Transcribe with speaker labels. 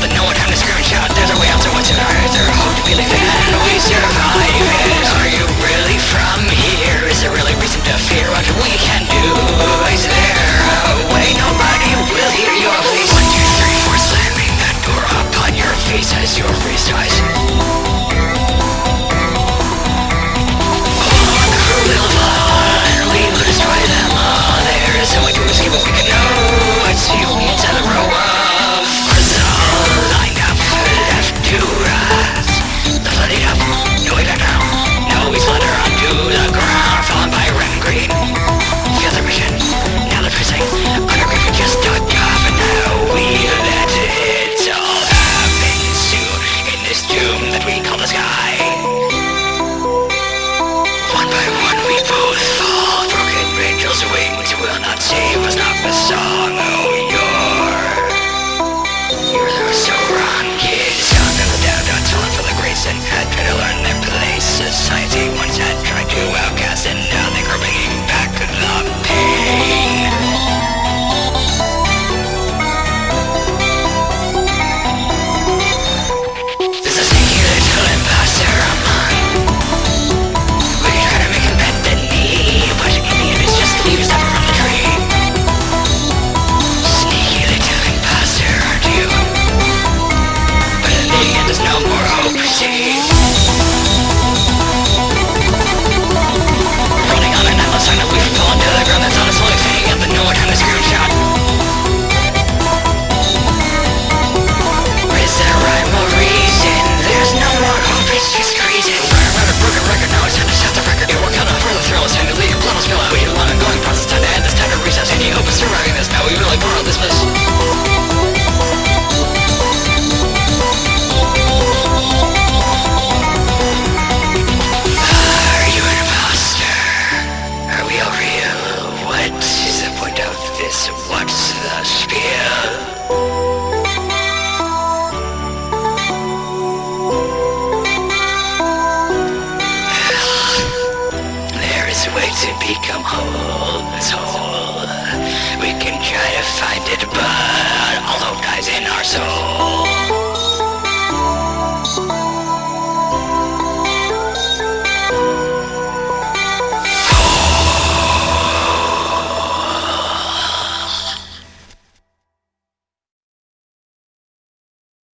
Speaker 1: but no one time to screenshot will not save us, not forsake. machine. to become whole, whole. We can try to find it, but